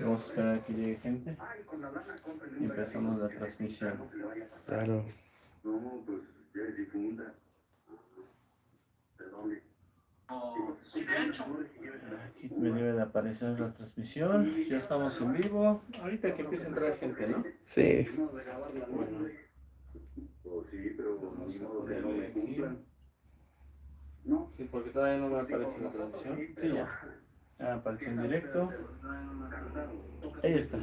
Vamos a esperar a que llegue gente. Y empezamos la transmisión. Claro. Aquí me debe de aparecer la transmisión. Ya estamos en vivo. Ahorita que empiece a entrar gente, ¿no? Sí. Bueno. A ponerle aquí. Sí, porque todavía no me aparece la transmisión. Sí, ya. En directo. Ahí está.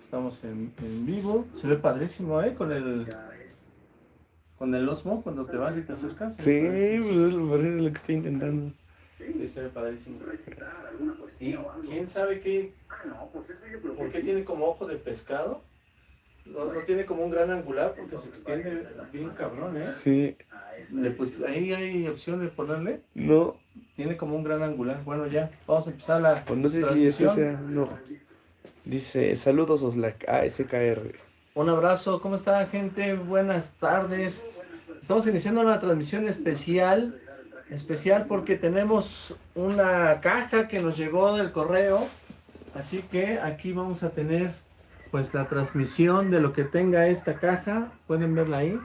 Estamos en, en vivo. Se ve padrísimo, ¿eh? Con el... Con el Osmo, cuando te vas y te acercas. Sí, pues es lo es lo que estoy intentando. Sí, se ve padrísimo. ¿Y quién sabe qué? ¿Por qué tiene como ojo de pescado? No, no tiene como un gran angular porque se extiende bien cabrón, ¿eh? Sí. Le, pues ahí hay opción de ponerle. No, Tiene como un gran angular. Bueno, ya, vamos a empezar la pues no sé si este sea. No. Dice, saludos Oslac, ASKR. Un abrazo, ¿cómo está gente? Buenas tardes. Estamos iniciando una transmisión especial, especial porque tenemos una caja que nos llegó del correo, así que aquí vamos a tener pues la transmisión de lo que tenga esta caja, pueden verla ahí.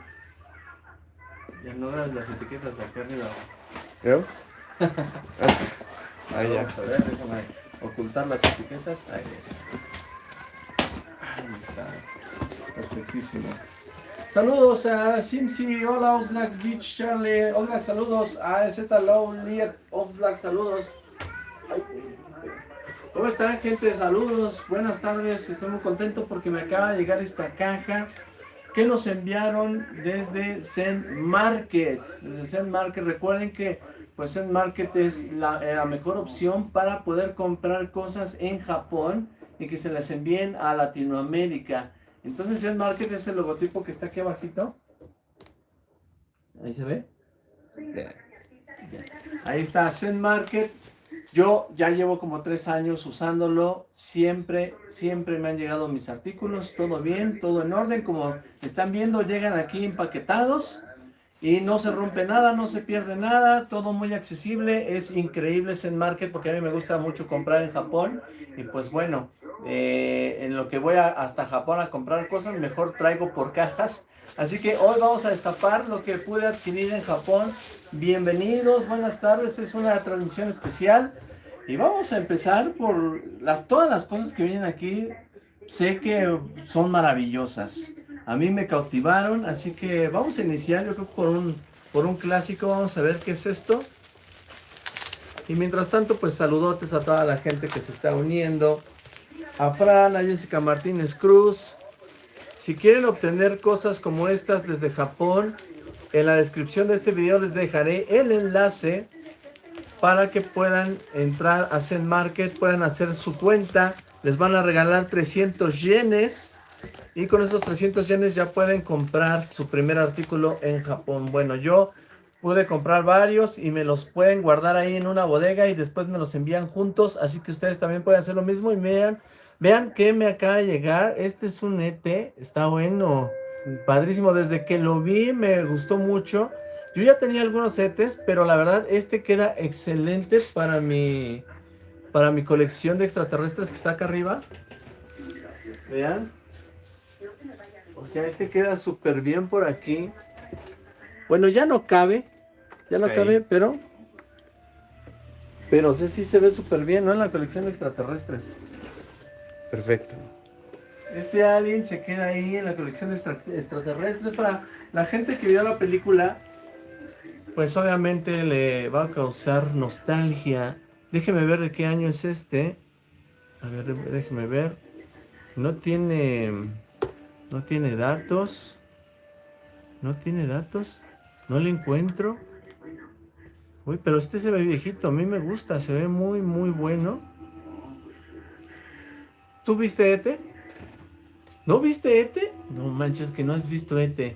Ya no las, las etiquetas de acá arriba. ¿Yo? Ah, ya. Vamos a ver, déjame ocultar las etiquetas. Ahí está. Ahí está. Perfectísimo. Saludos a Simsi, hola Oxlack, Beach Charlie, Oxlack, saludos a Z Low, Liet, Oxlack, saludos. ¿Cómo están gente? Saludos, buenas tardes, estoy muy contento porque me acaba de llegar esta caja que nos enviaron desde Zen Market. Desde Zen Market, recuerden que pues Zen Market es la, eh, la mejor opción para poder comprar cosas en Japón y que se las envíen a Latinoamérica. Entonces Zen Market es el logotipo que está aquí abajito. Ahí se ve. Ahí está Zen Market. Yo ya llevo como tres años usándolo. Siempre, siempre me han llegado mis artículos. Todo bien, todo en orden. Como están viendo, llegan aquí empaquetados. Y no se rompe nada, no se pierde nada. Todo muy accesible. Es increíble Zen Market porque a mí me gusta mucho comprar en Japón. Y pues bueno, eh, en lo que voy a- hasta Japón a comprar cosas, mejor traigo por cajas. Así que hoy vamos a destapar lo que pude adquirir en Japón. Bienvenidos, buenas tardes, es una transmisión especial. Y vamos a empezar por las, todas las cosas que vienen aquí. Sé que son maravillosas. A mí me cautivaron, así que vamos a iniciar yo creo por un, por un clásico. Vamos a ver qué es esto. Y mientras tanto, pues saludotes a toda la gente que se está uniendo. A Fran, a Jessica Martínez Cruz. Si quieren obtener cosas como estas desde Japón, en la descripción de este video les dejaré el enlace para que puedan entrar a Zen Market, puedan hacer su cuenta. Les van a regalar 300 yenes. Y con esos 300 yenes ya pueden comprar su primer artículo en Japón. Bueno, yo pude comprar varios y me los pueden guardar ahí en una bodega y después me los envían juntos. Así que ustedes también pueden hacer lo mismo y vean, vean que me acaba de llegar. Este es un ET, está bueno, padrísimo. Desde que lo vi me gustó mucho. Yo ya tenía algunos ETs, pero la verdad este queda excelente para mi, para mi colección de extraterrestres que está acá arriba. Vean. O sea, este queda súper bien por aquí. Bueno, ya no cabe. Ya no Ahí. cabe, pero... Pero sí, sí se ve súper bien, ¿no? En la colección de extraterrestres. Perfecto. Este alien se queda ahí en la colección de extra- extraterrestres. Para la gente que vio la película, pues obviamente le va a causar nostalgia. Déjeme ver de qué año es este. A ver, déjeme ver. No tiene... No tiene datos. No tiene datos. No le encuentro. Uy, pero este se ve viejito. A mí me gusta. Se ve muy, muy bueno. ¿Tú viste Ete? ¿No viste Ete? No manches que no has visto Ete.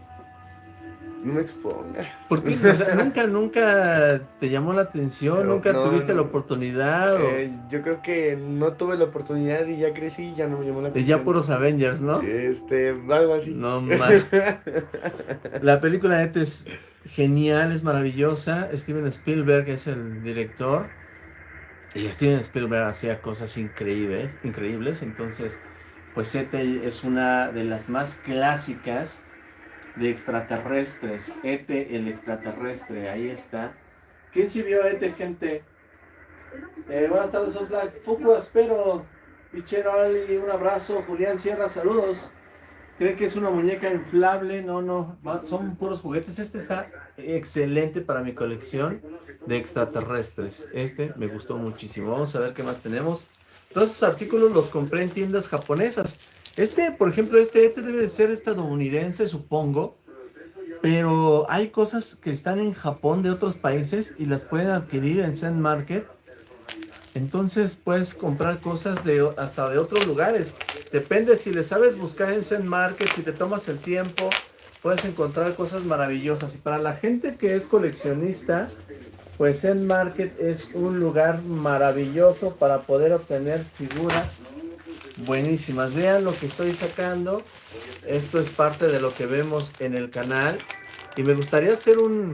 No me exponga. ¿Por qué? O sea, nunca, nunca te llamó la atención, Pero nunca no, tuviste no. la oportunidad. o- Eh, yo creo que no tuve la oportunidad y ya crecí y ya no me llamó la atención. ya puros Avengers, ¿no? Este, algo así. No man. La película de Ete es genial, es maravillosa. Steven Spielberg es el director. Y Steven Spielberg hacía cosas increíbles, increíbles. Entonces, pues ET es una de las más clásicas de extraterrestres. ET el extraterrestre, ahí está. ¿Quién sí vio ET, gente? Eh, buenas tardes, Oxlack. Fuku, espero. Pichero Ali, un abrazo. Julián Sierra, saludos. ¿Creen que es una muñeca inflable? No, no, son puros juguetes. Este está excelente para mi colección de extraterrestres. Este me gustó muchísimo. Vamos a ver qué más tenemos. Todos estos artículos los compré en tiendas japonesas. Este, por ejemplo, este, este debe de ser estadounidense, supongo. Pero hay cosas que están en Japón de otros países y las pueden adquirir en Zen Market entonces puedes comprar cosas de hasta de otros lugares. Depende si le sabes buscar en Zen Market, si te tomas el tiempo, puedes encontrar cosas maravillosas. Y para la gente que es coleccionista, pues Zen Market es un lugar maravilloso para poder obtener figuras buenísimas. Vean lo que estoy sacando. Esto es parte de lo que vemos en el canal. Y me gustaría hacer un...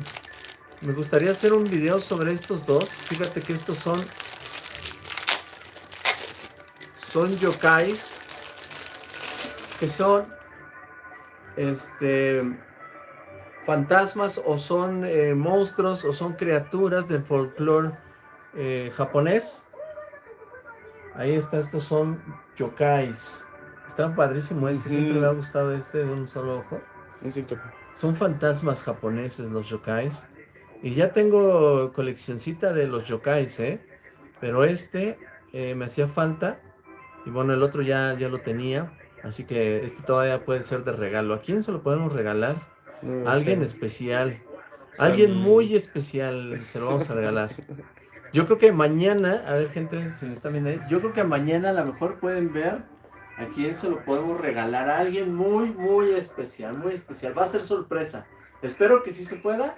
Me gustaría hacer un video sobre estos dos. Fíjate que estos son son yokais que son este fantasmas o son eh, monstruos o son criaturas del folclore eh, japonés. Ahí está, estos son yokais. Está padrísimo este, siempre me ha gustado este de un solo ojo. Son fantasmas japoneses los yokais. Y ya tengo coleccioncita de los yokais, ¿eh? Pero este eh, me hacía falta y bueno, el otro ya, ya lo tenía. Así que este todavía puede ser de regalo. ¿A quién se lo podemos regalar? Alguien especial. Alguien muy especial se lo vamos a regalar. Yo creo que mañana, a ver gente, si me están viendo ahí, yo creo que mañana a lo mejor pueden ver a quién se lo podemos regalar. A alguien muy, muy especial, muy especial. Va a ser sorpresa. Espero que sí se pueda.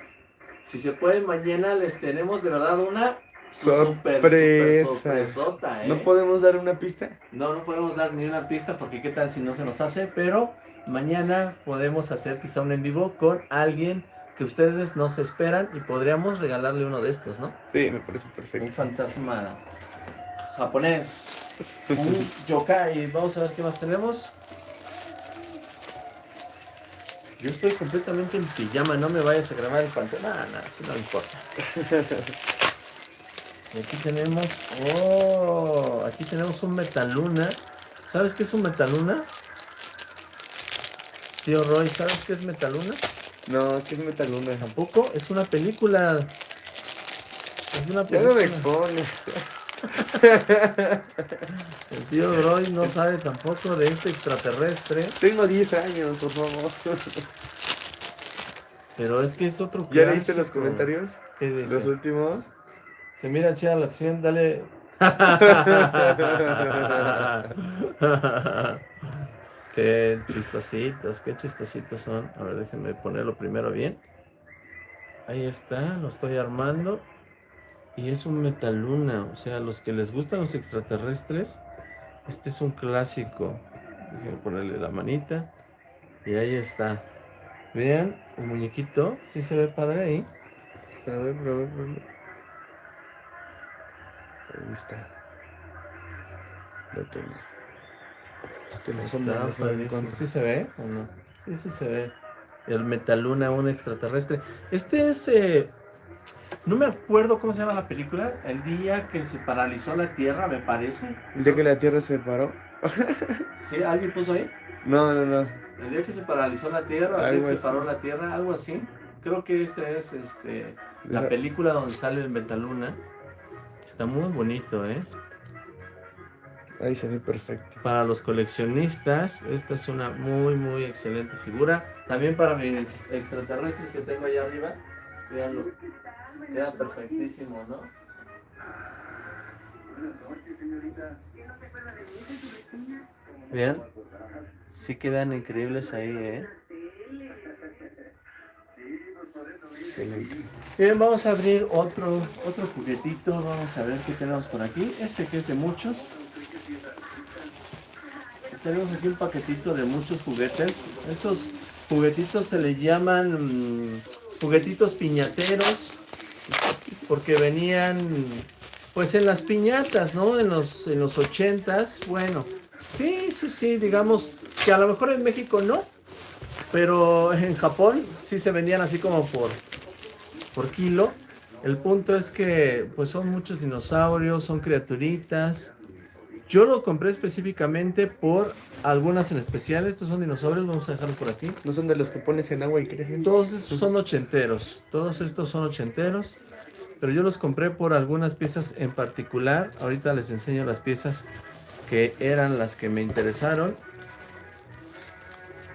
Si se puede, mañana les tenemos de verdad una Sorpresa. ¿eh? ¿No podemos dar una pista? No, no podemos dar ni una pista porque qué tal si no se nos hace, pero mañana podemos hacer quizá un en vivo con alguien que ustedes no se esperan y podríamos regalarle uno de estos, ¿no? Sí, me parece perfecto. Un fantasma japonés, un yokai. Vamos a ver qué más tenemos. Yo estoy completamente en pijama, no me vayas a grabar el pantalla. Nada, nada, si no me importa. Y aquí tenemos, oh, aquí tenemos un Metaluna. ¿Sabes qué es un Metaluna? Tío Roy, ¿sabes qué es Metaluna? No, ¿qué es Metaluna? Tampoco, es una película. Es una película. Ya no me expone. El tío Roy no sabe tampoco de este extraterrestre. Tengo 10 años, por favor. Pero es que es otro ¿Ya viste los comentarios? ¿Qué dice? Los últimos. Se mira chida la acción, dale. qué chistositos, qué chistositos son. A ver, déjenme ponerlo primero bien. Ahí está, lo estoy armando. Y es un metaluna, o sea, los que les gustan los extraterrestres, este es un clásico. Déjenme ponerle la manita. Y ahí está. Vean, el muñequito, ¿sí se ve padre ahí? A ver, a ver, a ver. Ahí está. Lo tengo. No ¿Sí se ve o no? Sí, sí se ve. El Metaluna, un extraterrestre. Este es... Eh, no me acuerdo cómo se llama la película. El día que se paralizó la Tierra, me parece. ¿El día que la Tierra se paró? ¿Sí? ¿Alguien puso ahí? No, no, no. El día que se paralizó la Tierra, el día que se paró la Tierra, algo así. Creo que esa es este, la película donde sale el Metaluna. Está muy bonito, ¿eh? Ahí se ve perfecto. Para los coleccionistas, esta es una muy, muy excelente figura. También para mis extraterrestres que tengo allá arriba. Veanlo. Queda perfectísimo, ¿no? Vean. Sí quedan increíbles ahí, ¿eh? Bien, vamos a abrir otro, otro juguetito. Vamos a ver qué tenemos por aquí. Este que es de muchos. Tenemos aquí un paquetito de muchos juguetes. Estos juguetitos se le llaman mm, juguetitos piñateros. Porque venían Pues en las piñatas, ¿no? En los, en los ochentas, bueno, sí, sí, sí, digamos que a lo mejor en México no, pero en Japón sí se vendían así como por, por kilo. El punto es que pues son muchos dinosaurios, son criaturitas. Yo lo compré específicamente por algunas en especial. Estos son dinosaurios, vamos a dejarlos por aquí. ¿No son de los que pones en agua y crecen? Todos estos son ochenteros, todos estos son ochenteros pero yo los compré por algunas piezas en particular. Ahorita les enseño las piezas que eran las que me interesaron.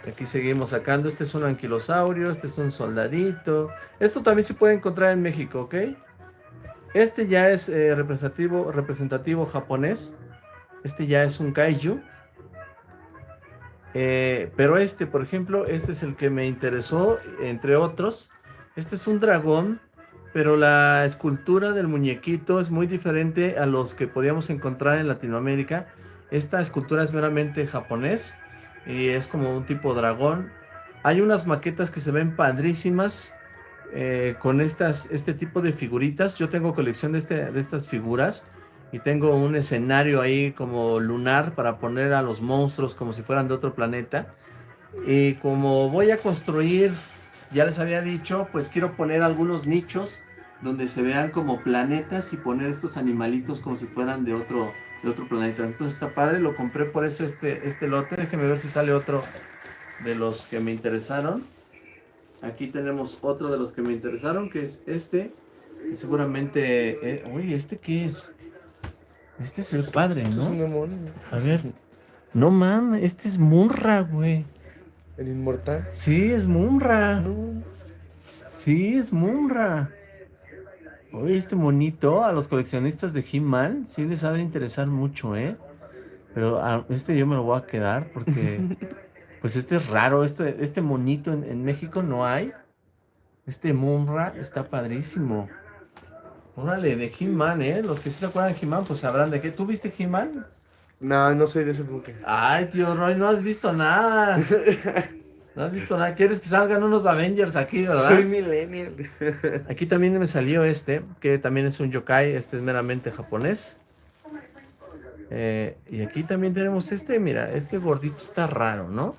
Aquí seguimos sacando. Este es un anquilosaurio, este es un soldadito. Esto también se puede encontrar en México, ¿ok? Este ya es eh, representativo, representativo japonés. Este ya es un kaiju. Eh, pero este, por ejemplo, este es el que me interesó, entre otros. Este es un dragón pero la escultura del muñequito es muy diferente a los que podíamos encontrar en Latinoamérica. Esta escultura es meramente japonés y es como un tipo dragón. Hay unas maquetas que se ven padrísimas eh, con estas, este tipo de figuritas. Yo tengo colección de, este, de estas figuras y tengo un escenario ahí como lunar para poner a los monstruos como si fueran de otro planeta. Y como voy a construir ya les había dicho, pues quiero poner algunos nichos donde se vean como planetas y poner estos animalitos como si fueran de otro, de otro planeta. Entonces está padre, lo compré por eso este, este lote. Déjenme ver si sale otro de los que me interesaron. Aquí tenemos otro de los que me interesaron, que es este. Seguramente... Eh, uy, ¿este qué es? Este es el padre, ¿no? A ver. No mames, este es Munra, güey. ¿El inmortal? Sí, es Munra. Sí, es Munra. Oye, este monito a los coleccionistas de He-Man sí les ha de interesar mucho, ¿eh? Pero a este yo me lo voy a quedar porque, pues este es raro, este, este monito en, México no hay. Este Munra está padrísimo. Órale, de He-Man, ¿eh? Los que sí se acuerdan de He-Man, pues sabrán de qué. ¿Tú viste He-Man? No, no soy de ese buque. Ay, tío Roy, no has visto nada. No has visto nada. ¿Quieres que salgan unos Avengers aquí, verdad? Soy millennial. Aquí también me salió este, que también es un yokai. Este es meramente japonés. Eh, y aquí también tenemos este, mira, este gordito está raro, ¿no?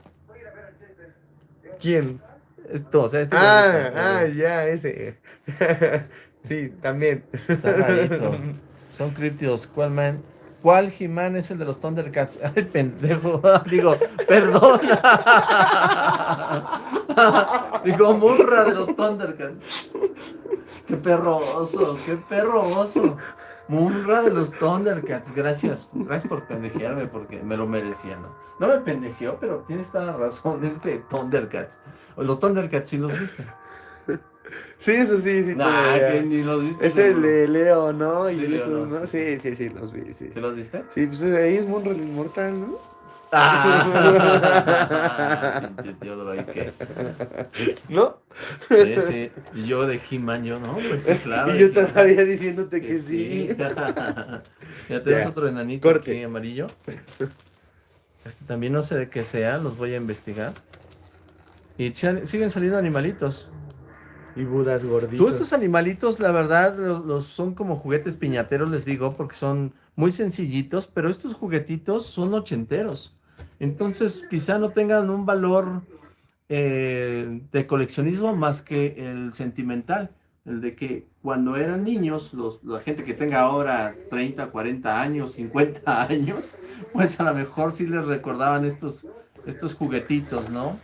¿Quién? Esto, o sea, este Ah, ah, ya, ese. sí, también. Está rarito. Son críptidos. ¿Cuál man? ¿Cuál He-Man es el de los Thundercats? Ay, pendejo. Digo, perdón. Digo, murra de los Thundercats. Qué perro oso, qué perro oso. Murra de los Thundercats. Gracias, gracias por pendejearme porque me lo merecía, ¿no? No me pendejeó, pero tienes toda la razón. Es de Thundercats. Los Thundercats sí los viste. Sí, eso sí, sí. Nah, que ni los viste. Es el de Leo, ¿no? Sí, y Leo, esos, no. Sí, sí, sí, los vi, sí. ¿Sí los viste? Sí, pues ahí es Monro el Inmortal, ¿no? Ah, pinche tío ¿qué? ¿No? Sí, sí. Y yo de He-Man, yo, no, pues sí, claro. Y yo todavía diciéndote Que que sí. ya tenemos otro enanito Corte. aquí amarillo. Este también no sé de qué sea, los voy a investigar. Y si- siguen saliendo animalitos. Y Budas gorditos. Todos estos animalitos, la verdad, los, los- son como juguetes piñateros, les digo, porque son muy sencillitos, pero estos juguetitos son ochenteros. Entonces, quizá no tengan un valor eh, de coleccionismo más que el sentimental. El de que cuando eran niños, los- la gente que tenga ahora 30, 40 años, 50 años, pues a lo mejor sí les recordaban estos, estos juguetitos, ¿no?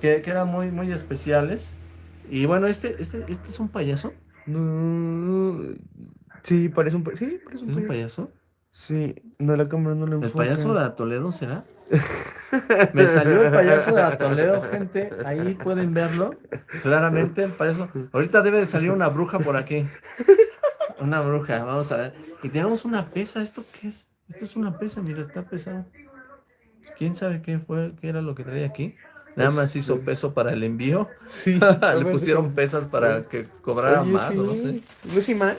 Que, que eran muy, muy especiales. Y bueno, este, este, este es un payaso. No. Sí, parece un, sí, parece un ¿Es un payaso. payaso? Sí, no, la cámara no lo ¿El enfoca. payaso de Toledo será? Me salió el payaso de Toledo, gente. Ahí pueden verlo. Claramente el payaso. Ahorita debe de salir una bruja por aquí. Una bruja, vamos a ver. Y tenemos una pesa. ¿Esto qué es? Esto es una pesa, mira, está pesado. ¿Quién sabe qué fue, qué era lo que traía aquí? Nada más hizo Este. peso para el envío. Sí. Le pusieron pesas para que cobrara Oye, más, o no sí. sé. ¿No es imán?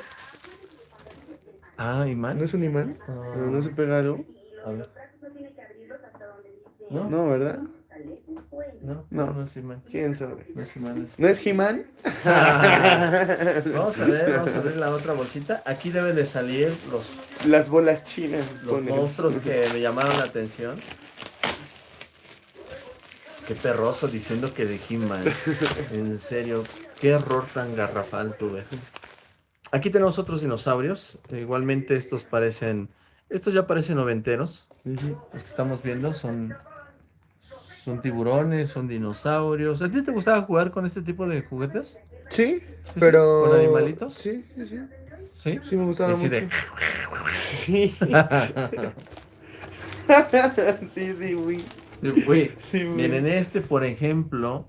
Ah, imán. ¿No es un imán? Ah. ¿No, no se pega algo? A ver. ¿No? No, ¿verdad? No, No. es He-Man. ¿Quién sabe? No es He-Man. es- ¿No es He-Man? vamos a ver, vamos a ver la otra bolsita. Aquí deben de salir los, Las bolas chinas. los monstruos que me llamaron la atención. Qué perroso diciendo que de He-Man. En serio, qué error tan garrafal tuve. Aquí tenemos otros dinosaurios. Igualmente estos parecen... Estos ya parecen noventeros. Los que estamos viendo son... Son tiburones, son dinosaurios. ¿A ti te gustaba jugar con este tipo de juguetes? Sí, sí? pero... ¿Con animalitos? Sí, sí, sí. ¿Sí? Sí, me gustaba mucho. de- Sí. sí, sí, güey. Sí. Miren, este, por ejemplo,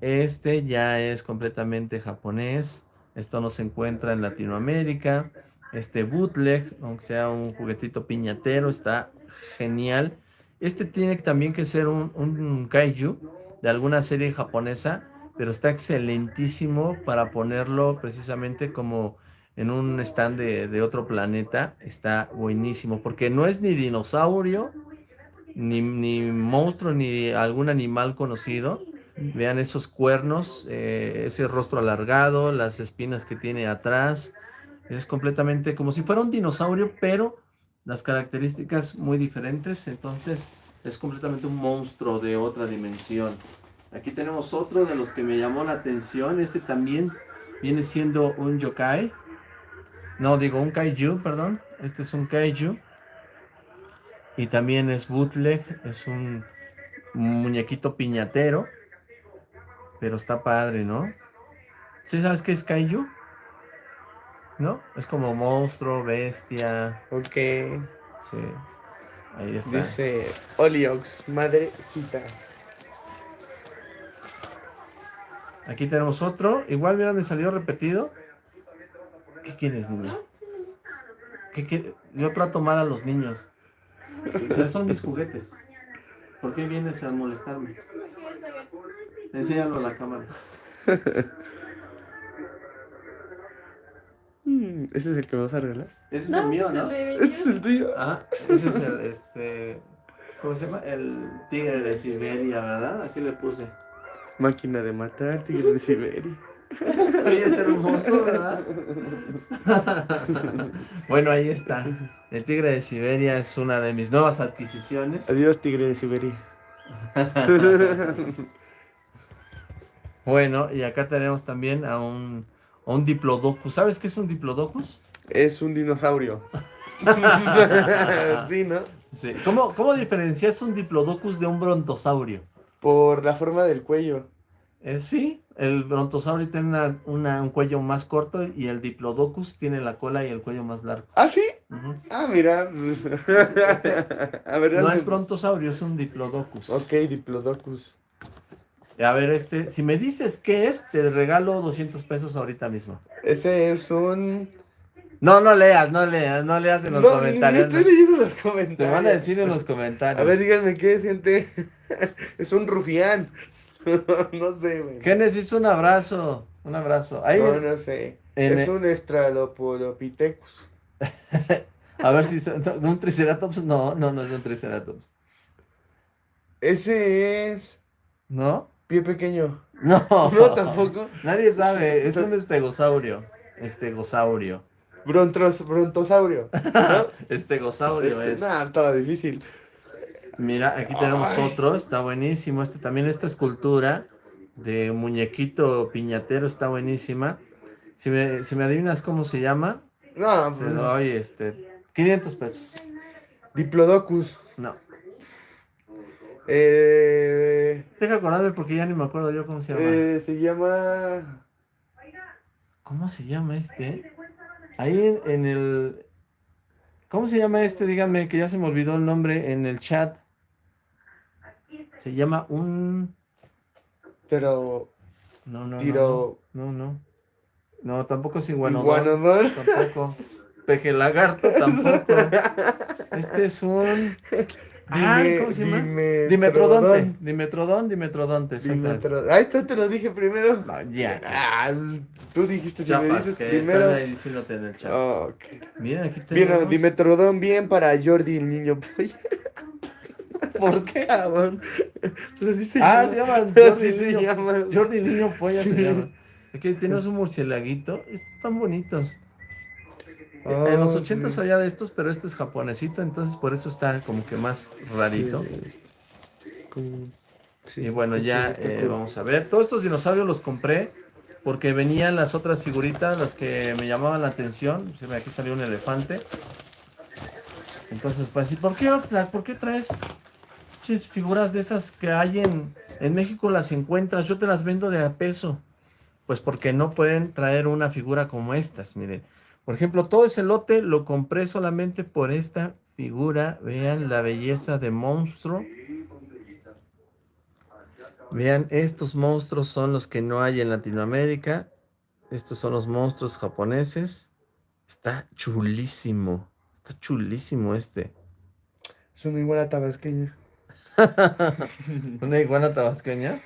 este ya es completamente japonés. Esto no se encuentra en Latinoamérica. Este bootleg, aunque sea un juguetito piñatero, está genial. Este tiene también que ser un, un kaiju de alguna serie japonesa, pero está excelentísimo para ponerlo precisamente como en un stand de, de otro planeta. Está buenísimo, porque no es ni dinosaurio, ni, ni monstruo, ni algún animal conocido. Vean esos cuernos, eh, ese rostro alargado, las espinas que tiene atrás. Es completamente como si fuera un dinosaurio, pero las características muy diferentes. Entonces es completamente un monstruo de otra dimensión. Aquí tenemos otro de los que me llamó la atención. Este también viene siendo un yokai. No, digo un kaiju, perdón. Este es un kaiju. Y también es bootleg, es un muñequito piñatero. Pero está padre, ¿no? ¿Sí sabes qué es kaiju? ¿No? Es como monstruo, bestia. Ok. Sí. Ahí está. Dice Oliox, madrecita. Aquí tenemos otro. Igual, mira, me salió repetido. ¿Qué quieres, niño? ¿Qué quiere- Yo trato mal a los niños. Sea, son mis juguetes. ¿Por qué vienes a molestarme? Enséñalo a la cámara. Mm, ese es el que me vas a regalar. Ese es el mío, ¿no? Este es el tuyo. Ah, ese es el, este... ¿Cómo se llama? El tigre de Siberia, ¿verdad? Así le puse. Máquina de matar, tigre de Siberia. Bien hermoso, ¿verdad? bueno, ahí está. El tigre de Siberia es una de mis nuevas adquisiciones. Adiós, tigre de Siberia. Bueno, y acá tenemos también a un, a un diplodocus. ¿Sabes qué es un diplodocus? es un dinosaurio. sí, ¿no? Sí. ¿Cómo, ¿Cómo diferencias un diplodocus de un brontosaurio? Por la forma del cuello. Eh, sí, el brontosaurio tiene una- una- un cuello más corto y el diplodocus tiene la cola y el cuello más largo. ¿Ah, sí? Ah, mira. a ver, No es brontosaurio, es un diplodocus. Ok, Diplodocus. A ver, este, si me dices qué es, te regalo 200 pesos ahorita mismo. Ese es un... No, no leas, no leas, no leas en los No, ni comentarios. estoy leyendo los comentarios. Te van a decir en los comentarios. A ver, díganme qué es, gente. es un rufián. no sé, güey. ¿Qué necesito? Un abrazo. Un abrazo. Ahí, No, no sé. en es un estralopolopithecus. a ver si son- no, un triceratops. No, no, no es un triceratops. Ese es ¿No? pie pequeño. No. No, tampoco. Nadie sabe. Es un estegosaurio. Estegosaurio. Brontros, brontosaurio. ¿no? Estegosaurio Este, es. nah, estaba difícil. Mira, aquí tenemos Ay. otro. Está buenísimo. Este también, esta escultura de muñequito piñatero está buenísima. Si me, si me adivinas cómo se llama, No, te pues, doy este 500 pesos. Diplodocus. No. Eh, Deja acordarme porque ya ni me acuerdo yo cómo se llama. eh, se llama. ¿Cómo se llama este? Ahí en, en el... ¿Cómo se llama este? Díganme que ya se me olvidó el nombre en el chat. Se llama un... Pero. No, no, no, Tiro. no, no. No, tampoco es. Iguanodon. Tampoco. Peje lagarto tampoco. Este es un... Ay, ¿cómo se llama? Dimetrodon. Dimetrodonte. Dimetrodón, dimetrodonte. exactamente. Dimetro- Ahí está, te lo dije primero. No, ya. Ah, tú dijiste si me Chapas, dices que primero. están ahí diciéndote en el chat. Oh, ok. Miren, aquí tenemos... Dimetrodon, bien para Jordi, el niño polla. ¿Por qué? Cabrón. Pues así se Ah, llama. se llaman Jordi Así se Niño. llama. Jordi Niño Polla se llama. Aquí tenemos un murcielaguito. Estos están bonitos. Oh, en los 80 sí. había de estos, pero este es japonesito, entonces por eso está como que más rarito. Sí. Como- sí, Y bueno, ya eh, vamos a ver. Todos estos dinosaurios los compré porque venían las otras figuritas, las que me llamaban la atención. Sí, Aquí salió un elefante. Entonces, pues, ¿y por qué Oxlack? ¿Por qué traes figuras de esas que hay en, México? Las encuentras, yo te las vendo de a peso. Pues porque no pueden traer una figura como estas, miren. Por ejemplo, todo ese lote lo compré solamente por esta figura. Vean la belleza de monstruo. Vean, estos monstruos son los que no hay en Latinoamérica. Estos son los monstruos japoneses. Está chulísimo. Está chulísimo este. Es una iguana tabasqueña. ¿Una iguana tabasqueña?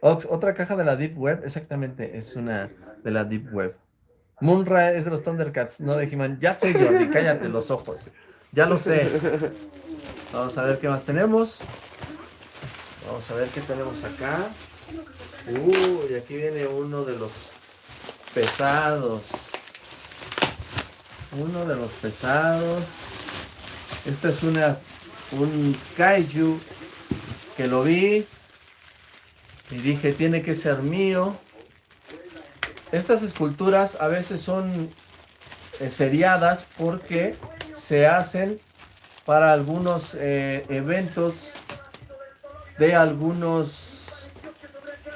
Ox, otra caja de la Deep Web. Exactamente, es una de la Deep Web. Munra es de los Thundercats, no de He-Man. Ya sé, Jordi, cállate los ojos. Ya lo sé. Vamos a ver qué más tenemos. Vamos a ver qué tenemos acá. Uy, aquí viene uno de los pesados. Uno de los pesados. Esta es una un kaiju que lo vi y dije tiene que ser mío. Estas esculturas a veces son eh, seriadas porque se hacen para algunos eh, eventos de algunos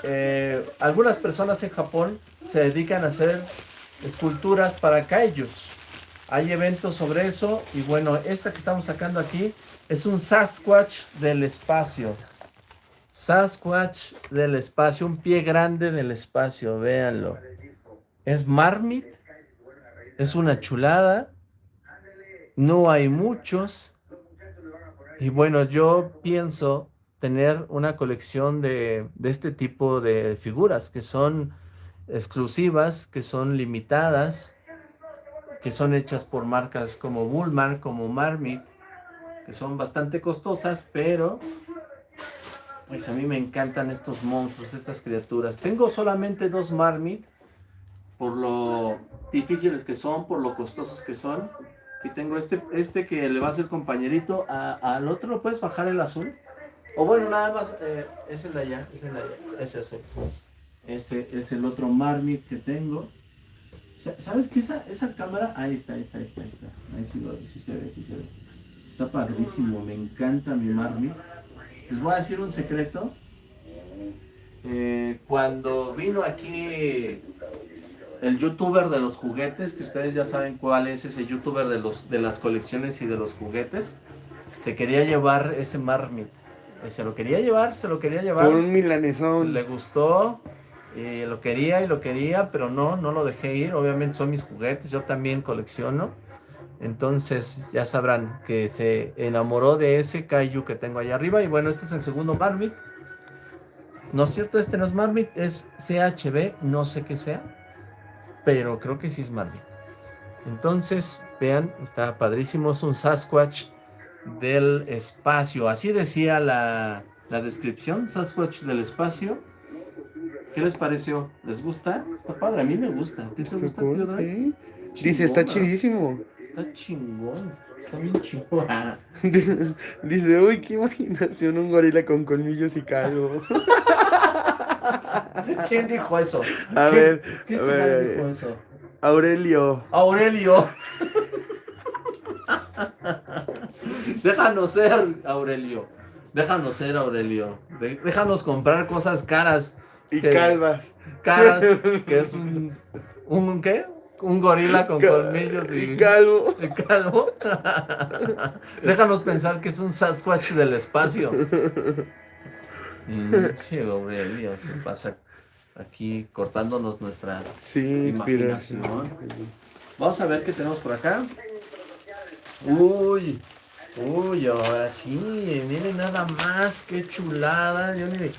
eh, algunas personas en Japón se dedican a hacer esculturas para kaijus. Hay eventos sobre eso y bueno, esta que estamos sacando aquí es un Sasquatch del espacio. Sasquatch del espacio, un pie grande del espacio, véanlo. Es Marmit, es una chulada, no hay muchos. Y bueno, yo pienso tener una colección de, de este tipo de figuras que son exclusivas, que son limitadas, que son hechas por marcas como Bullman, como Marmit, que son bastante costosas, pero pues a mí me encantan estos monstruos, estas criaturas. Tengo solamente dos Marmit, por lo difíciles que son, por lo costosos que son. Y tengo este, este que le va a ser compañerito. A- al otro puedes bajar el azul. O bueno, nada más, eh, es el de allá, es el de allá, ese azul. Ese es el otro Marmit que tengo. Sa- ¿Sabes qué? Esa, esa cámara, ahí está, ahí está, ahí está, ahí está. Ahí sí, sí se ve, sí se ve. Está padrísimo, me encanta mi Marmit. Les voy a decir un secreto. Eh, cuando vino aquí el youtuber de los juguetes, que ustedes ya saben cuál es ese youtuber de, los, de las colecciones y de los juguetes, se quería llevar ese Marmit. Eh, Se lo quería llevar, se lo quería llevar. Por un milanesón. Le gustó, y lo quería y lo quería, pero no, no lo dejé ir. Obviamente son mis juguetes, yo también colecciono. Entonces ya sabrán que se enamoró de ese Kaiju que tengo allá arriba. Y bueno, este es el segundo Marmit. No es cierto, este no es Marmit, es CHB, no sé qué sea, pero creo que sí es Marmit. Entonces, vean, está padrísimo, es un Sasquatch del espacio. Así decía la, la descripción, Sasquatch del espacio. ¿Qué les pareció? ¿Les gusta? Está padre, a mí me gusta. ¿A ti te gusta, tío. Dice, está chidísimo. Está chingón. Está bien chingón. Dice, uy, qué imaginación, un gorila con colmillos y calvo. ¿Quién dijo eso? A ¿Quién- ver, ¿Quién a chingados ver, dijo eso? Aurelio. Aurelio. Déjanos ser, Aurelio. Déjanos ser, Aurelio. Déjanos comprar cosas caras. Y que- calvas. Caras, que es un. ¿Un qué? Un gorila con Ca- colmillos y. y calvo. ¿Y calvo? Déjanos pensar que es un Sasquatch del espacio. Pinche Aurelio, se pasa aquí cortándonos nuestra Sí, inspiración. Imaginación. Vamos a ver qué tenemos por acá. Uy, uy, ahora sí, miren nada más, qué chulada. Yo ni,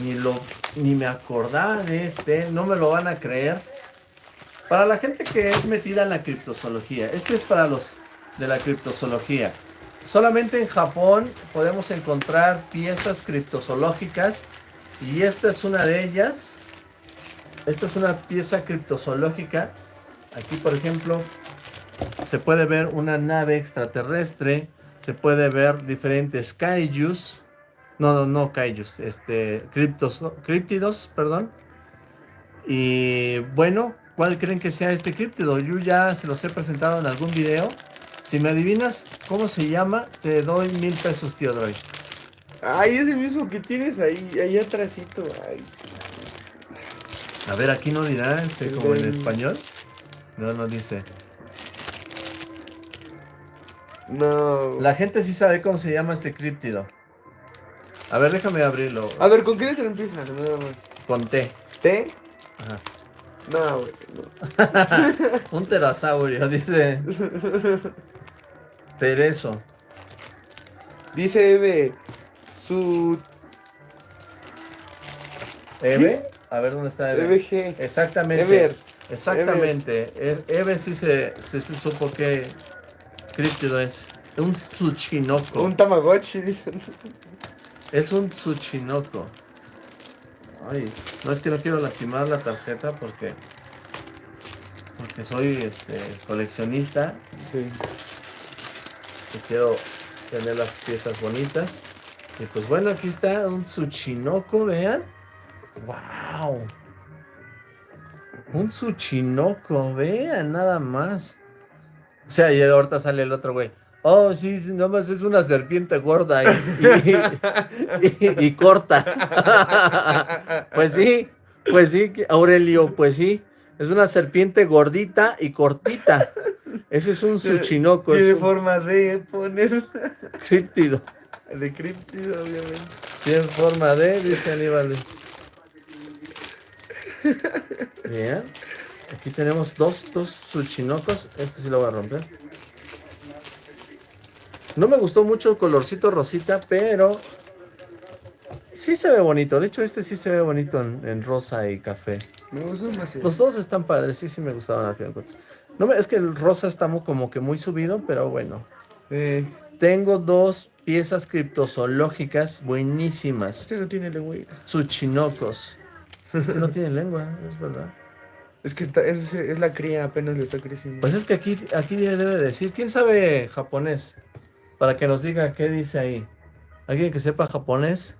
ni, lo, ni me acordaba de este, no me lo van a creer. Para la gente que es metida en la criptozoología, este es para los de la criptozoología. solamente en Japón podemos encontrar piezas criptozoológicas y esta es una de ellas. Esta es una pieza criptozoológica. Aquí, por ejemplo, se puede ver una nave extraterrestre. Se puede ver diferentes kaijus. No, no, no kaijus. Este, criptos, criptidos, perdón. Y bueno, ¿cuál creen que sea este criptido? Yo ya se los he presentado en algún video. Si me adivinas cómo se llama, te doy mil pesos, tío Droid. Ay, ese mismo que tienes ahí, ahí atrásito. Ay. A ver, aquí no dirá este como en español. No, no dice. No. La gente sí sabe cómo se llama este críptido. A ver, déjame abrirlo. A ver, ¿con qué letra empieza? Nada más. Con T. ¿T? Ajá. No, güey. No. Un pterosaurio, dice. Tereso. Dice Eve. Su. ¿Eve? A ver dónde está Eve. EVG. Exactamente. Ever. Exactamente. E- Eve sí se, supo qué críptido es. Un Tsuchinoko. Un Tamagotchi, dicen. Es un Tsuchinoko. Ay, no es que no quiero lastimar la tarjeta porque porque soy este coleccionista Sí. y quiero tener las piezas bonitas. Y pues bueno, aquí está un Tsuchinoko, vean. Wow. Un Tsuchinoko, vean nada más. O sea, y ahorita sale el otro güey. Oh, sí, sí, nada más es una serpiente gorda y, y- y- y corta. pues sí, pues sí, Aurelio, pues sí. Es una serpiente gordita y cortita. Ese es un Tsuchinoko, Tiene un forma de poner. críptido. De criptido, obviamente. Tiene forma de, dice Aníbal. Bien. Aquí tenemos dos, dos Tsuchinokos. Este sí lo voy a romper. No me gustó mucho el colorcito rosita, pero sí se ve bonito. De hecho, este sí se ve bonito en, en rosa y café. Me gustó más. Los dos están padres, sí, sí me gustaban al final. No me, es que el rosa está mu- como que muy subido, pero bueno. Eh, Tengo dos piezas criptozoológicas buenísimas. este no tiene lengua. Tsuchinokos. Este no tiene lengua, es verdad. Es que está, es, es la cría, apenas le está creciendo. Pues es que aquí, aquí debe decir. ¿Quién sabe japonés? Para que nos diga qué dice ahí. Alguien que sepa japonés.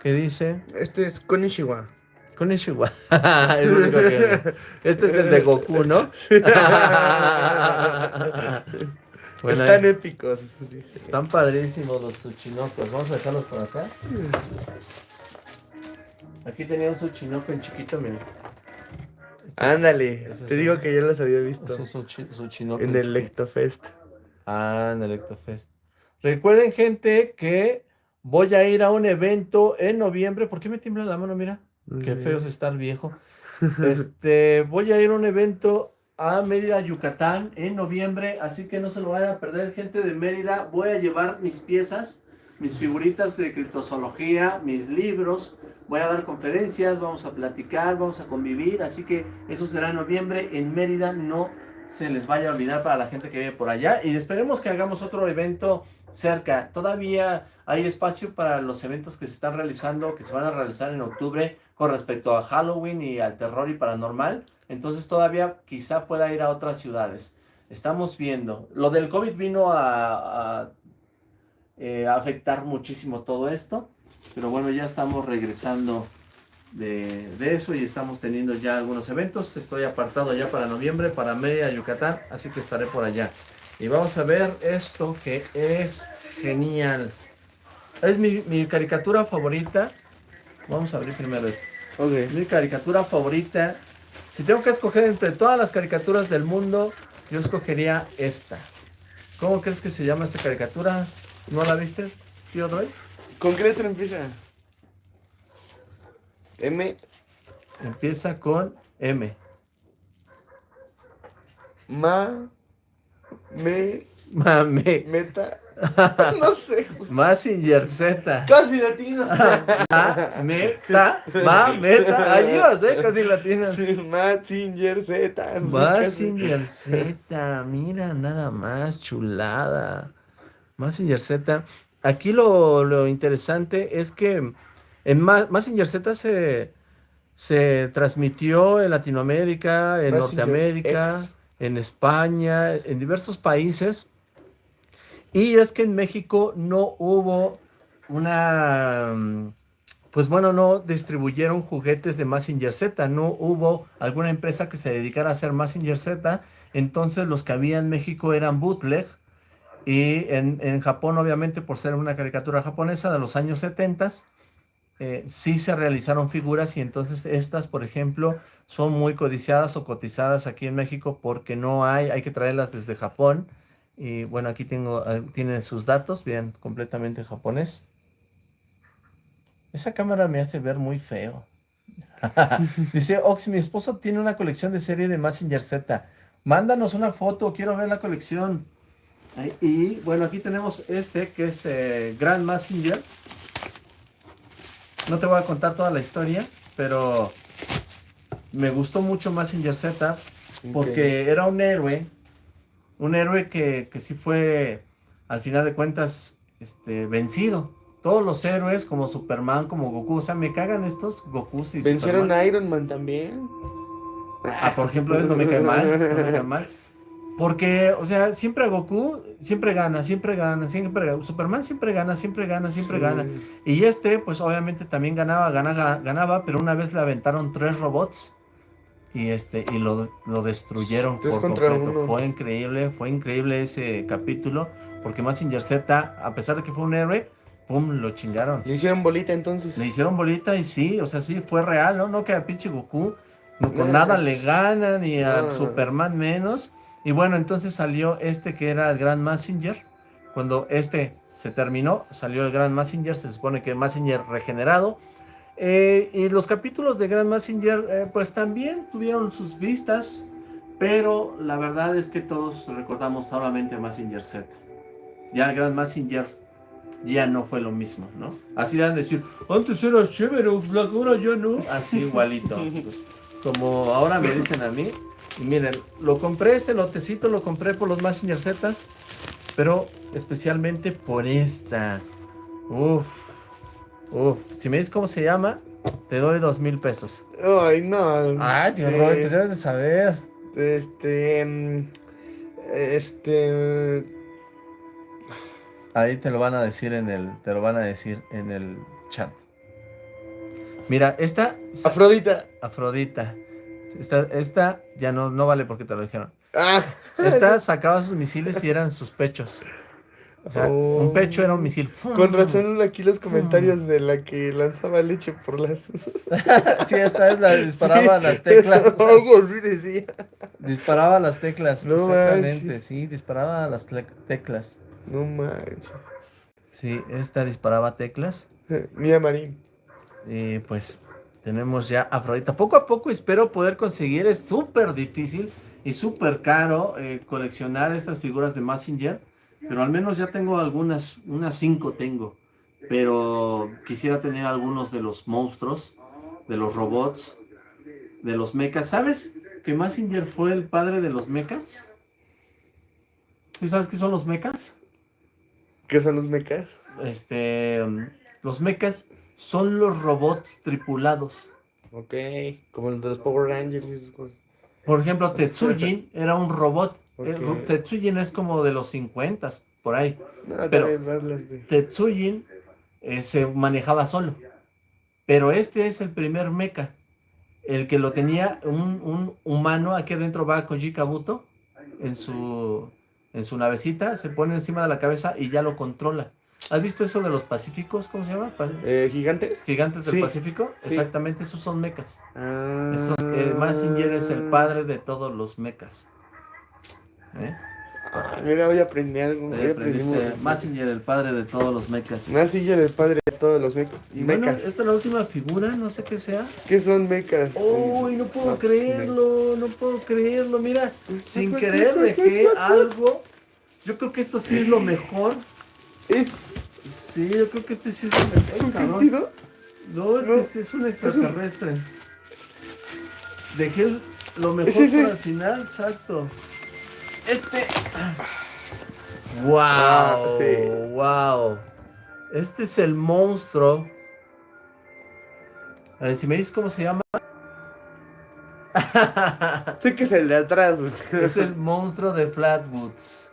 ¿Qué dice? Este es Konishiwa. Konnichiwa. El único que- Este es el de Goku, ¿no? Bueno, Están ahí- épicos. dice. están padrísimos los tsuchinokos. Vamos a dejarlos por acá. Aquí tenía un tsuchinoko en chiquito, mira. Este es- Ándale, te digo un- que ya los había visto es un tsuchinoko en el. Lectofest. Ah, en el Ectofest. Recuerden, gente, que voy a ir a un evento en noviembre. ¿Por qué me tiembla la mano? Mira, qué feo es estar viejo. Este, voy a ir a un evento a Mérida, Yucatán, en noviembre. Así que no se lo vayan a perder, gente de Mérida. Voy a llevar mis piezas, mis figuritas de criptozoología, mis libros. Voy a dar conferencias, vamos a platicar, vamos a convivir. Así que eso será en noviembre en Mérida. No se les vaya a olvidar para la gente que vive por allá. Y esperemos que hagamos otro evento cerca. Todavía hay espacio para los eventos que se están realizando, que se van a realizar en octubre con respecto a Halloween y al terror y paranormal. Entonces todavía quizá pueda ir a otras ciudades. Estamos viendo. Lo del COVID vino a, eh, afectar muchísimo todo esto. Pero bueno, ya estamos regresando de, de eso y estamos teniendo ya algunos eventos. Estoy apartado ya para noviembre, para Mérida, Yucatán, así que estaré por allá. Y vamos a ver esto que es genial. Es mi, mi caricatura favorita. Vamos a abrir primero esto. Ok. Mi caricatura favorita. Si tengo que escoger entre todas las caricaturas del mundo, yo escogería esta. ¿Cómo crees que se llama esta caricatura? ¿No la viste, tío Droid? ¿Con qué letra empieza? M, Empieza con M. ma, me, Mame. meta. No sé. Massinger Z. Casi latino. Ma, meta, ma, meta. Ahí vas, ¿eh? Casi latinas. Mazinger Z. no. Massinger Z. Mira, nada más, chulada. Massinger Z. Aquí lo, interesante es que en Massinger Z se, se transmitió en Latinoamérica, en Norteamérica, en España, en diversos países. Y es que en México no hubo una pues bueno, no distribuyeron juguetes de Massinger Z, no hubo alguna empresa que se dedicara a hacer Massinger Z, entonces los que había en México eran bootleg, y en, Japón, obviamente, por ser una caricatura japonesa de los años 70, eh, sí se realizaron figuras y entonces estas, por ejemplo, son muy codiciadas o cotizadas aquí en México porque no hay, hay que traerlas desde Japón. Y bueno, aquí tengo, eh, tienen sus datos, bien, completamente japonés. Esa cámara me hace ver muy feo. Dice, Ox, mi esposo tiene una colección de serie de Massinger Z. Mándanos una foto, quiero ver la colección. Y bueno, aquí tenemos este que es eh, Grand Massinger. No te voy a contar toda la historia, pero me gustó mucho Massinger Z porque era un héroe, un héroe que, que sí fue, al final de cuentas, este, vencido todos los héroes como Superman, como Goku, o sea, me cagan estos Goku y Vencieron a Iron Man también. Ah, por ejemplo, él no me cae mal, no me cae mal. Porque, o sea, siempre Goku siempre gana, siempre gana, siempre gana. Superman siempre gana, siempre gana, siempre gana. Y este, pues obviamente también ganaba, ganaba, ganaba, pero una vez le aventaron tres robots y este y lo, lo destruyeron por completo. Fue increíble, fue increíble ese capítulo, porque Massinger Z, a pesar de que fue un héroe, pum, lo chingaron. Le hicieron bolita entonces. Le hicieron bolita y sí, o sea, sí, fue real, ¿no? No que a pinche Goku no, con nada le gana, ni a Superman menos. Y bueno, entonces salió este que era el Gran Messenger. Cuando este se terminó, salió el Gran Messenger, se supone que Messenger regenerado. Eh, y los capítulos de Gran Messenger, eh, pues también tuvieron sus vistas, pero la verdad es que todos recordamos solamente a Messenger Z. Ya el Gran Messenger ya no fue lo mismo, ¿no? Así de decir, antes era chévere, ahora ya no. Así igualito. Como ahora me dicen a mí. Y miren, lo compré, este lotecito lo compré por los Messenger Zetas, pero especialmente por esta. Uf, uf. Si me dices cómo se llama, te doy dos mil pesos. Ay, no. Ay, tío Robert, te debes de saber. Este. Mm, este. Ahí te lo van a decir en el, te lo van a decir en el chat. Mira, esta... Afrodita. Afrodita. Esta, esta ya no, no vale porque te lo dijeron. Ah. Esta sacaba sus misiles y eran sus pechos. O sea, un oh. pecho era un misil. Con razón aquí los comentarios de la que lanzaba leche por las... sí, esta es la disparaba las teclas. Algo así decía. Disparaba las teclas, no exactamente, sí, disparaba las teclas. No manches. Sí, esta disparaba teclas. Mía Marín. Y pues tenemos ya Afrodita. Poco a poco espero poder conseguir. Es súper difícil y súper caro eh, coleccionar estas figuras de Messenger. Pero al menos ya tengo algunas, unas cinco tengo. Pero quisiera tener algunos de los monstruos, de los robots, de los mechas. ¿Sabes que Messenger fue el padre de los mechas? ¿Sí sabes qué son los mechas? ¿Qué son los mechas? Este, los mechas son los robots tripulados. Ok, como los de los Power Rangers y esas cosas. Por ejemplo, Tetsujin era un robot. Tetsujin es como de los 50 por ahí. Pero Tetsujin eh, se manejaba solo. Pero este es el primer mecha. El que lo tenía un, un humano, aquí adentro va Koji Kabuto en su en su navecita, se pone encima de la cabeza y ya lo controla. ¿Has visto eso de los pacíficos? ¿Cómo se llama? Eh, ¿Gigantes? ¿Gigantes del Pacífico? Exactamente, esos son mecas. Ah. Eh, Massinger es el padre de todos los mecas. ¿Eh? Ah, mira, hoy aprendí algo. Massinger, el padre de todos los mecas. Massinger, el padre de todos los mecas. Y bueno, esta es la última figura, no sé qué sea. ¿Qué son mecas? Uy, no puedo creerlo, no puedo creerlo. Mira, sin querer dejé algo. Yo creo que esto sí es lo mejor. Es. Sí, yo creo que este sí es mejor. ¿Es un cabrón. No, este sí es un extraterrestre. Dejé lo mejor para el final, exacto. Este. ¡Wow! Ah, ¡Wow! Este es el monstruo. A ver, si me dices cómo se llama. sé que es el de atrás. es el monstruo de Flatwoods.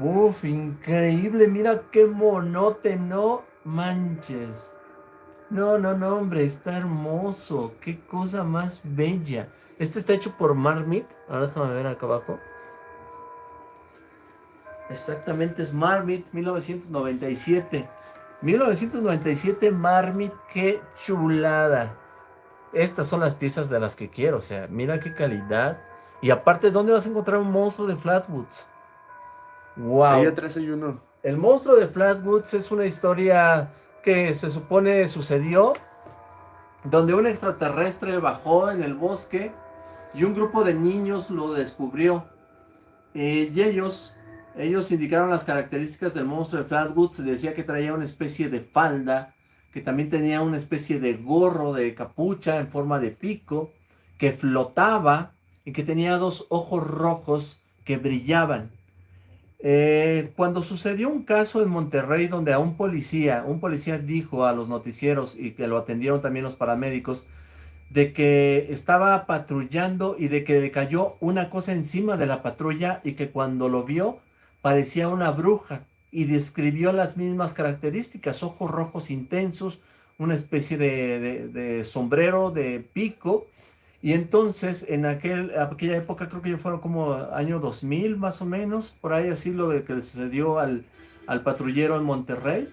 Uf, increíble. Mira qué monote, no manches. No, no, no, hombre, está hermoso. Qué cosa más bella. Este está hecho por Marmit. Ahora déjame ver acá abajo. Exactamente, es Marmit 1997. 1997 Marmit, qué chulada. Estas son las piezas de las que quiero, o sea, mira qué calidad. Y aparte, ¿dónde vas a encontrar un monstruo de Flatwoods? Wow. El monstruo de Flatwoods es una historia que se supone sucedió donde un extraterrestre bajó en el bosque y un grupo de niños lo descubrió. Eh, y ellos, ellos indicaron las características del monstruo de Flatwoods. Se decía que traía una especie de falda, que también tenía una especie de gorro de capucha en forma de pico, que flotaba y que tenía dos ojos rojos que brillaban. Eh, cuando sucedió un caso en Monterrey donde a un policía, un policía dijo a los noticieros y que lo atendieron también los paramédicos, de que estaba patrullando y de que le cayó una cosa encima de la patrulla y que cuando lo vio parecía una bruja y describió las mismas características, ojos rojos intensos, una especie de sombrero de pico y entonces, en aquel, aquella época, creo que ya fueron como año 2000 más o menos, por ahí así lo de que le sucedió al, al patrullero en Monterrey,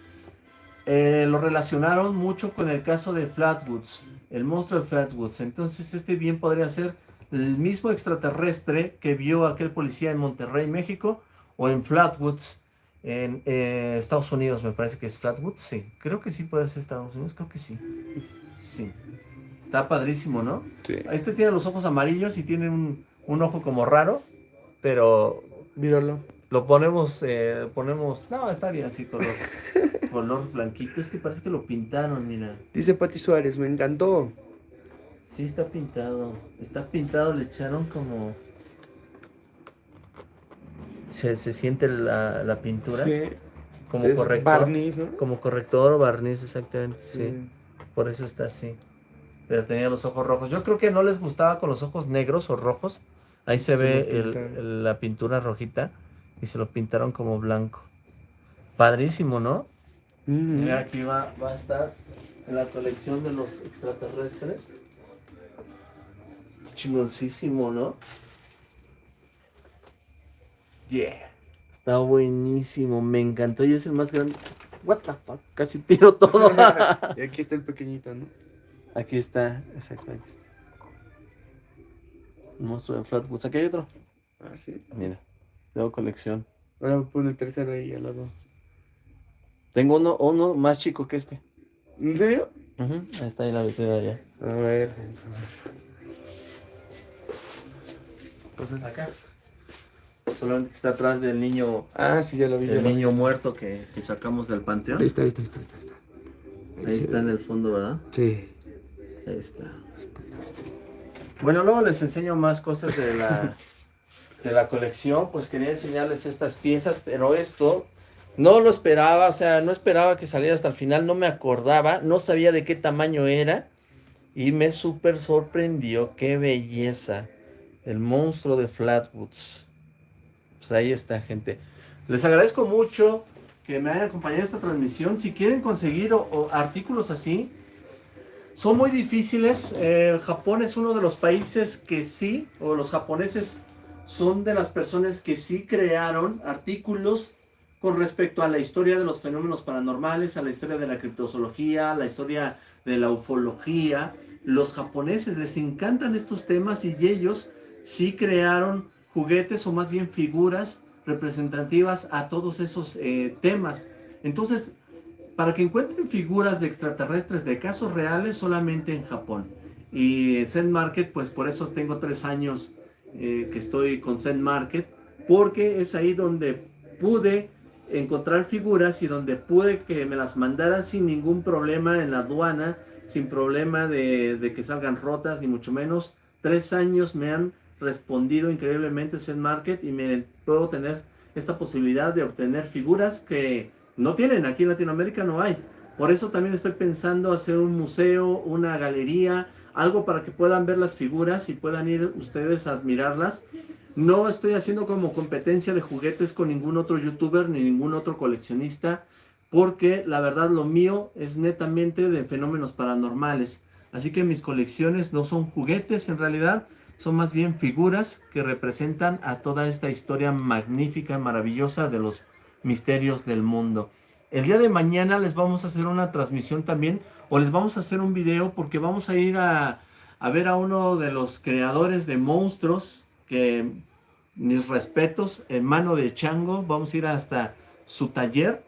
eh, lo relacionaron mucho con el caso de Flatwoods, el monstruo de Flatwoods. Entonces, este bien podría ser el mismo extraterrestre que vio aquel policía en Monterrey, México, o en Flatwoods, en eh, Estados Unidos, me parece que es Flatwoods, sí. Creo que sí puede ser Estados Unidos, creo que sí. Sí. Está padrísimo, ¿no? Sí. Este tiene los ojos amarillos y tiene un, ojo como raro, pero... Míralo. Lo ponemos, eh, ponemos... No, está bien así, color, color blanquito. Es que parece que lo pintaron, mira. Dice Pati Suárez, me encantó. Sí, está pintado. Está pintado, le echaron como... Se, siente la, pintura. Sí. Como corrector. Barniz, ¿no? Como corrector o barniz, exactamente, sí. Por eso está así pero tenía los ojos rojos. Yo creo que no les gustaba con los ojos negros o rojos. Ahí se ve la pintura rojita y se lo pintaron como blanco. Padrísimo, ¿no? Mira, aquí va, va a estar en la colección de los extraterrestres. Está chingoncísimo, ¿no? Yeah. Está buenísimo, me encantó y es el más grande. What the fuck, casi tiro todo. y aquí está el pequeñito, ¿no? Aquí está, exacto, aquí está. Un monstruo de Flatwoods. Aquí hay otro. Ah, sí. Mira, tengo colección. Ahora pone el tercero ahí al lado. Tengo uno, uno más chico que este. ¿En serio? Ahí está ahí la vitrina allá. A ver. Acá. Solamente que está atrás del niño. Ah, sí, ya lo vi. El niño muerto que, que, sacamos del panteón. Ahí está, ahí está, ahí está. Ahí está, ahí está en el fondo, ¿verdad? Sí. Ahí está. Bueno, luego les enseño más cosas de la, de la colección. Pues quería enseñarles estas piezas, pero esto no lo esperaba. O sea, no esperaba que saliera hasta el final. No me acordaba, no sabía de qué tamaño era. Y me súper sorprendió. ¡Qué belleza! El monstruo de Flatwoods. Pues ahí está, gente. Les agradezco mucho que me hayan acompañado en esta transmisión. Si quieren conseguir artículos así, son muy difíciles. Eh, Japón es uno de los países que sí, o los japoneses son de las personas que sí crearon artículos con respecto a la historia de los fenómenos paranormales, a la historia de la criptozoología, a la historia de la ufología. Los japoneses les encantan estos temas y ellos sí crearon juguetes o más bien figuras representativas a todos esos eh, temas. Entonces, para que encuentren figuras de extraterrestres de casos reales solamente en Japón. Y Zen Market, pues por eso tengo tres años eh, que estoy con Zen Market, porque es ahí donde pude encontrar figuras y donde pude que me las mandaran sin ningún problema en la aduana, sin problema de, que salgan rotas, ni mucho menos. Tres años me han respondido increíblemente Zen Market y miren, puedo tener esta posibilidad de obtener figuras que no tienen, aquí en Latinoamérica no hay. Por eso también estoy pensando hacer un museo, una galería, algo para que puedan ver las figuras y puedan ir ustedes a admirarlas. No estoy haciendo como competencia de juguetes con ningún otro youtuber ni ningún otro coleccionista, porque la verdad lo mío es netamente de fenómenos paranormales. Así que mis colecciones no son juguetes en realidad, son más bien figuras que representan a toda esta historia magnífica, maravillosa de los misterios del mundo. El día de mañana les vamos a hacer una transmisión también, o les vamos a hacer un video porque vamos a ir a, a ver a uno de los creadores de monstruos, que mis respetos, en mano de chango, vamos a ir hasta su taller,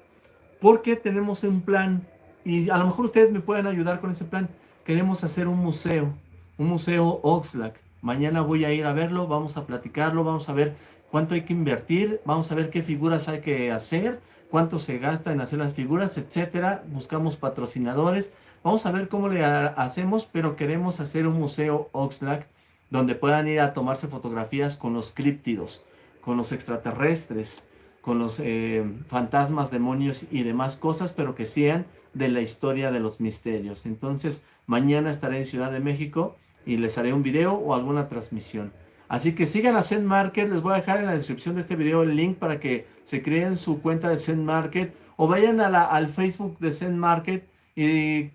porque tenemos un plan, y a lo mejor ustedes me pueden ayudar con ese plan, queremos hacer un museo, un museo Oxlack, mañana voy a ir a verlo, vamos a platicarlo, vamos a ver cuánto hay que invertir, vamos a ver qué figuras hay que hacer, cuánto se gasta en hacer las figuras, etcétera. Buscamos patrocinadores. Vamos a ver cómo le hacemos, pero queremos hacer un museo Oxlack donde puedan ir a tomarse fotografías con los críptidos, con los extraterrestres, con los eh, fantasmas, demonios y demás cosas, pero que sean de la historia de los misterios. Entonces, mañana estaré en Ciudad de México y les haré un video o alguna transmisión. Así que sigan a Zen Market, les voy a dejar en la descripción de este video el link para que se creen su cuenta de Zen Market o vayan a la, al Facebook de Zen Market y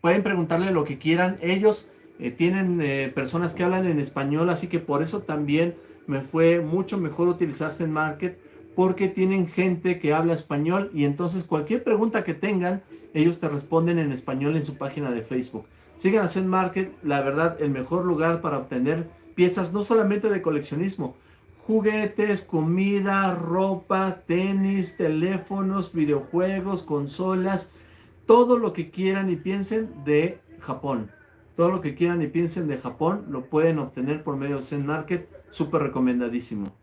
pueden preguntarle lo que quieran. Ellos eh, tienen eh, personas que hablan en español, así que por eso también me fue mucho mejor utilizar Zen Market porque tienen gente que habla español y entonces cualquier pregunta que tengan, ellos te responden en español en su página de Facebook. Sigan a Zen Market, la verdad, el mejor lugar para obtener piezas no solamente de coleccionismo, juguetes, comida, ropa, tenis, teléfonos, videojuegos, consolas, todo lo que quieran y piensen de Japón. Todo lo que quieran y piensen de Japón lo pueden obtener por medio de Zen Market, súper recomendadísimo.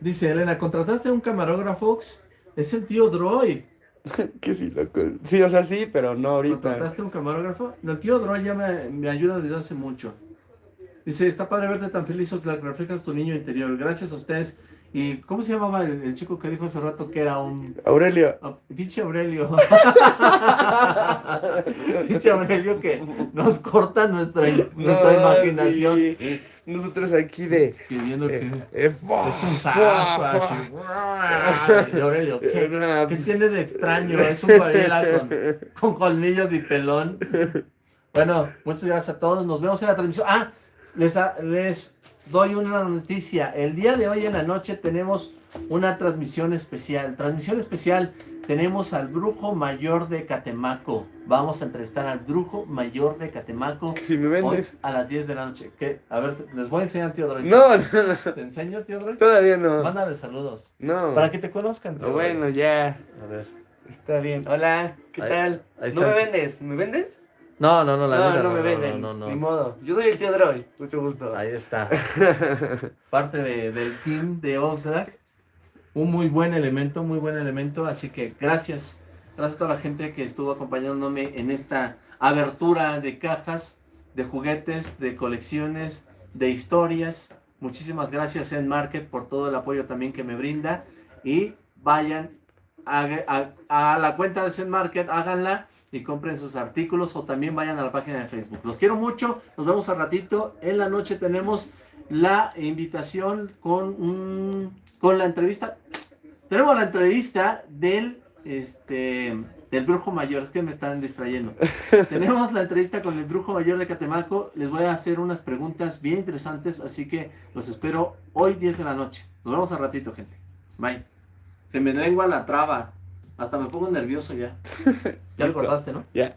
Dice Elena, ¿contrataste a un camarógrafo? Es el tío Droid. que sí, loco. Sí, o sea, sí, pero no ahorita. ¿Contrataste un camarógrafo? El tío Droy ya me, me, ayuda desde hace mucho. Dice, está padre verte tan feliz, Oxlack, reflejas tu niño interior. Gracias a ustedes. ¿Y cómo se llamaba el, chico que dijo hace rato que era un... Aurelio. Oh, pinche Aurelio. pinche Aurelio que nos corta nuestra, nuestra imaginación. Nosotros aquí de... Que... Eh, es un Sasquatch. Aurelio, ¿qué, ¿qué, tiene de extraño? Es un gorila con, con colmillos y pelón. Bueno, muchas gracias a todos. Nos vemos en la transmisión. Ah, les, les doy una noticia. El día de hoy en la noche tenemos una transmisión especial. Transmisión especial. Tenemos al brujo mayor de Catemaco. Vamos a entrevistar al brujo mayor de Catemaco. Si me vendes. a las 10 de la noche. ¿Qué? A ver, les voy a enseñar, tío Droid. No, no, no. ¿Te enseño, tío Droid? Todavía no. Mándale saludos. No. Para que te conozcan, tío Bueno, ya. A ver. Está bien. Hola, ¿qué tal? Ahí no me vendes. ¿Me vendes? No, no, no, la no, no, me venden, no, no, Ni modo. Yo soy el tío Droy, mucho gusto. Ahí está. Parte de, del team de Oxlack. Un muy buen elemento, muy buen elemento. Así que gracias. Gracias a toda la gente que estuvo acompañándome en esta abertura de cajas, de juguetes, de colecciones, de historias. Muchísimas gracias en Market por todo el apoyo también que me brinda. Y vayan a, a, a la cuenta de Zen Market, háganla y compren sus artículos o también vayan a la página de Facebook. Los quiero mucho, nos vemos al ratito. En la noche tenemos la invitación con, con la entrevista. Tenemos la entrevista del, este, del brujo mayor, es que me están distrayendo. tenemos la entrevista con el brujo mayor de Catemaco. Les voy a hacer unas preguntas bien interesantes, así que los espero hoy 10 de la noche. Nos vemos al ratito, gente. Bye. Se me lengua la traba. Hasta me pongo nervioso ya. Ya lo cortaste, ¿no? Ya.